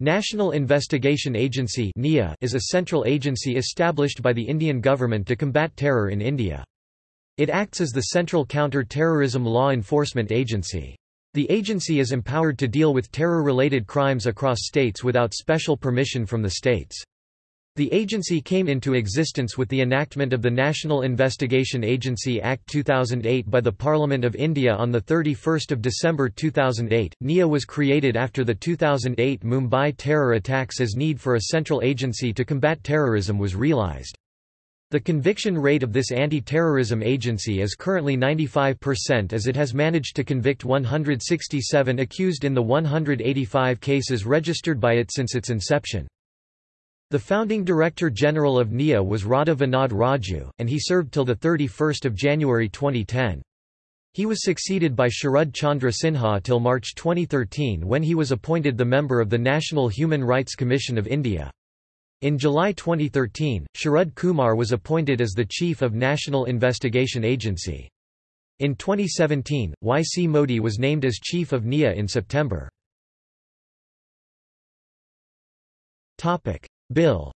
National Investigation Agency is a central agency established by the Indian government to combat terror in India. It acts as the central counter-terrorism law enforcement agency. The agency is empowered to deal with terror-related crimes across states without special permission from the states. The agency came into existence with the enactment of the National Investigation Agency Act 2008 by the Parliament of India on 31 December 2008. NIA was created after the 2008 Mumbai terror attacks as need for a central agency to combat terrorism was realised. The conviction rate of this anti-terrorism agency is currently 95% as it has managed to convict 167 accused in the 185 cases registered by it since its inception. The founding Director General of NIA was Radha Vinod Raju, and he served till 31 January 2010. He was succeeded by Sharad Chandra Sinha till March 2013 when he was appointed the member of the National Human Rights Commission of India. In July 2013, Sharad Kumar was appointed as the Chief of National Investigation Agency. In 2017, Y. C. Modi was named as Chief of NIA in September. Bill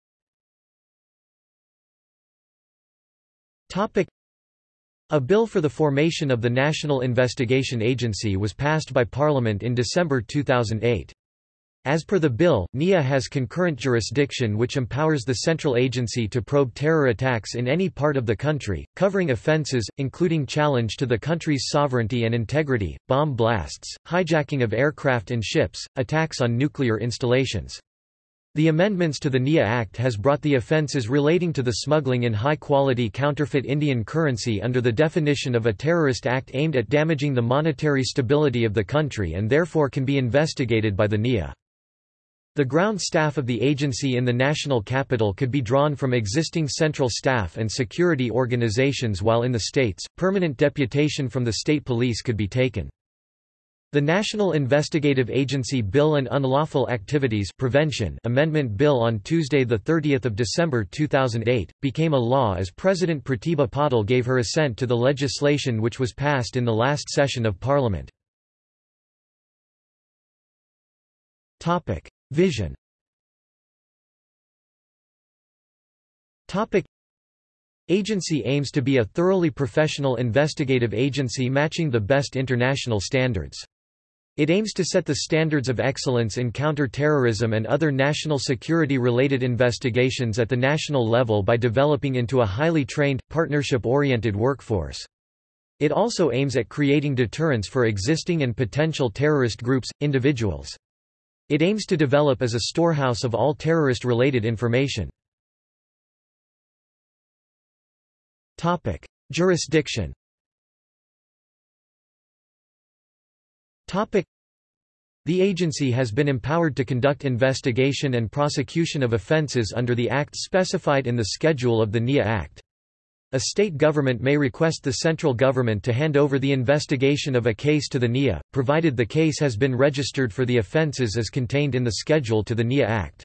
A bill for the formation of the National Investigation Agency was passed by Parliament in December 2008. As per the bill, NIA has concurrent jurisdiction which empowers the central agency to probe terror attacks in any part of the country, covering offences, including challenge to the country's sovereignty and integrity, bomb blasts, hijacking of aircraft and ships, attacks on nuclear installations. The amendments to the NIA Act has brought the offences relating to the smuggling in high-quality counterfeit Indian currency under the definition of a terrorist act aimed at damaging the monetary stability of the country and therefore can be investigated by the NIA. The ground staff of the agency in the national capital could be drawn from existing central staff and security organizations while in the states, permanent deputation from the state police could be taken. The National Investigative Agency Bill and Unlawful Activities Prevention Amendment Bill on Tuesday 30 December 2008, became a law as President Pratibha Patil gave her assent to the legislation which was passed in the last session of Parliament. Vision Agency aims to be a thoroughly professional investigative agency matching the best international standards. It aims to set the standards of excellence in counter-terrorism and other national security-related investigations at the national level by developing into a highly trained, partnership-oriented workforce. It also aims at creating deterrence for existing and potential terrorist groups, individuals. It aims to develop as a storehouse of all terrorist-related information. Jurisdiction The agency has been empowered to conduct investigation and prosecution of offences under the acts specified in the schedule of the NIA Act. A state government may request the central government to hand over the investigation of a case to the NIA, provided the case has been registered for the offences as contained in the schedule to the NIA Act.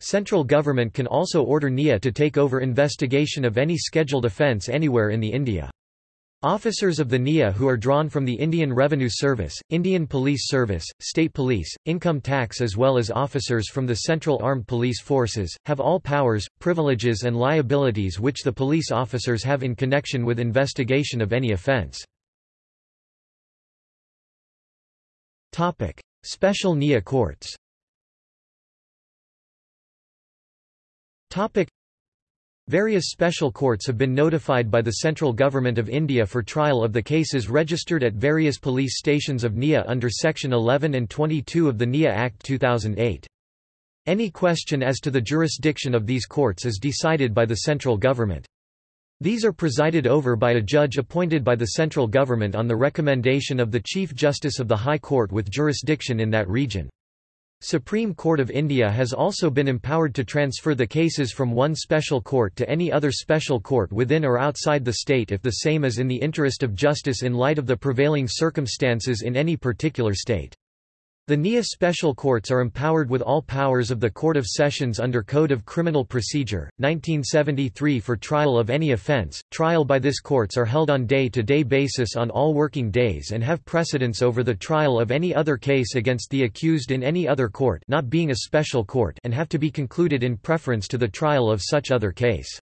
Central government can also order NIA to take over investigation of any scheduled offence anywhere in the India. Officers of the NIA who are drawn from the Indian Revenue Service, Indian Police Service, State Police, Income Tax as well as officers from the Central Armed Police Forces, have all powers, privileges and liabilities which the police officers have in connection with investigation of any offence. Special NIA courts Various special courts have been notified by the central government of India for trial of the cases registered at various police stations of NIA under Section 11 and 22 of the NIA Act 2008. Any question as to the jurisdiction of these courts is decided by the central government. These are presided over by a judge appointed by the central government on the recommendation of the Chief Justice of the High Court with jurisdiction in that region. Supreme Court of India has also been empowered to transfer the cases from one special court to any other special court within or outside the state if the same is in the interest of justice in light of the prevailing circumstances in any particular state. The NIA special courts are empowered with all powers of the Court of Sessions under Code of Criminal Procedure, 1973 for trial of any offence. Trial by this courts are held on day-to-day -day basis on all working days and have precedence over the trial of any other case against the accused in any other court not being a special court and have to be concluded in preference to the trial of such other case.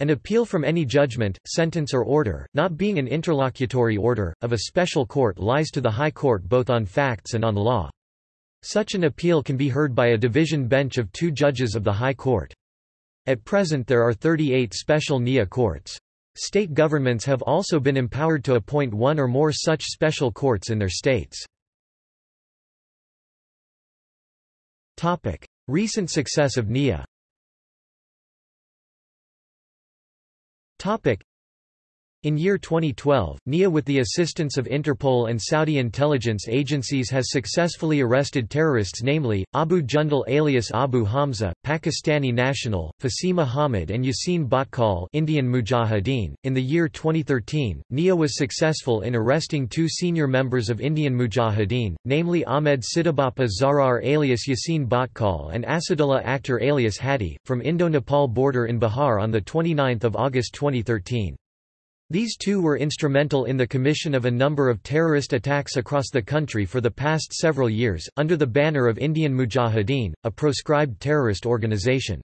An appeal from any judgment, sentence or order, not being an interlocutory order, of a special court lies to the High Court both on facts and on law. Such an appeal can be heard by a division bench of two judges of the High Court. At present there are 38 special NIA courts. State governments have also been empowered to appoint one or more such special courts in their states. Recent success of NIA Topic. In year 2012, NIA with the assistance of Interpol and Saudi intelligence agencies has successfully arrested terrorists namely, Abu Jundal alias Abu Hamza, Pakistani national, Fasima Hamid and Yassin Bhatkal Indian Mujahideen. In the year 2013, NIA was successful in arresting two senior members of Indian Mujahideen, namely Ahmed Sidibapa Zarar alias Yassin Bhatkal and Asadullah Akhtar alias Hadi, from Indo-Nepal border in Bihar on 29 August 2013. These two were instrumental in the commission of a number of terrorist attacks across the country for the past several years, under the banner of Indian Mujahideen, a proscribed terrorist organization.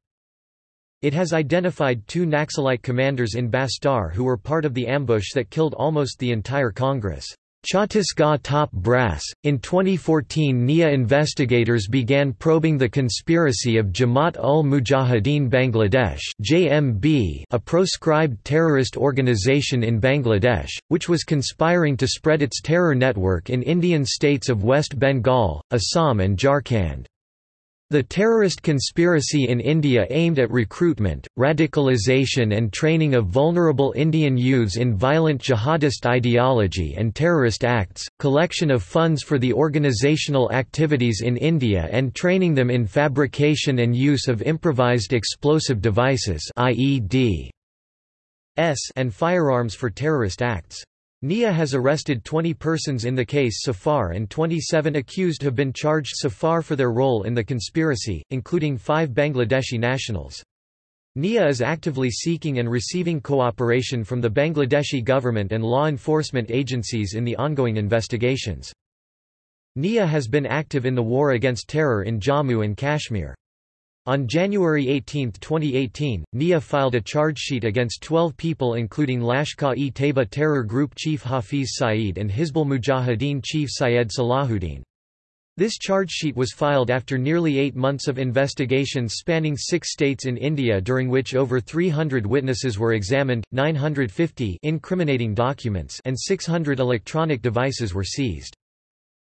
It has identified two Naxalite commanders in Bastar who were part of the ambush that killed almost the entire Congress. Chhattisgarh top brass. In 2014, NIA investigators began probing the conspiracy of Jamaat ul Mujahideen Bangladesh (JMB), a proscribed terrorist organization in Bangladesh, which was conspiring to spread its terror network in Indian states of West Bengal, Assam and Jharkhand. The terrorist conspiracy in India aimed at recruitment, radicalization and training of vulnerable Indian youths in violent jihadist ideology and terrorist acts, collection of funds for the organizational activities in India and training them in fabrication and use of improvised explosive devices and firearms for terrorist acts. NIA has arrested 20 persons in the case so far and 27 accused have been charged so far for their role in the conspiracy, including five Bangladeshi nationals. NIA is actively seeking and receiving cooperation from the Bangladeshi government and law enforcement agencies in the ongoing investigations. NIA has been active in the war against terror in Jammu and Kashmir. On January 18, 2018, NIA filed a charge sheet against 12 people including Lashkar-e-Taiba terror group chief Hafiz Saeed and Hizbul Mujahideen chief Syed Salahuddin. This charge sheet was filed after nearly eight months of investigations spanning six states in India during which over 300 witnesses were examined, 950 incriminating documents and 600 electronic devices were seized.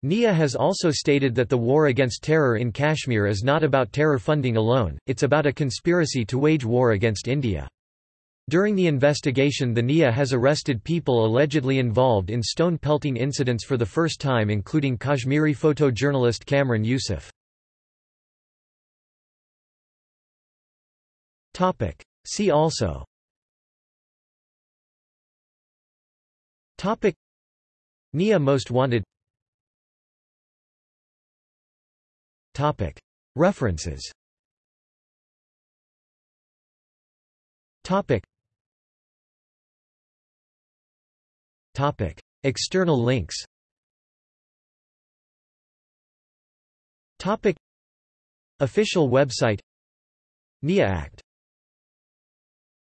NIA has also stated that the war against terror in Kashmir is not about terror funding alone, it's about a conspiracy to wage war against India. During the investigation the NIA has arrested people allegedly involved in stone pelting incidents for the first time including Kashmiri photojournalist Kamran Yusuf. See also NIA Most Wanted References. External links. Official website. NIA Act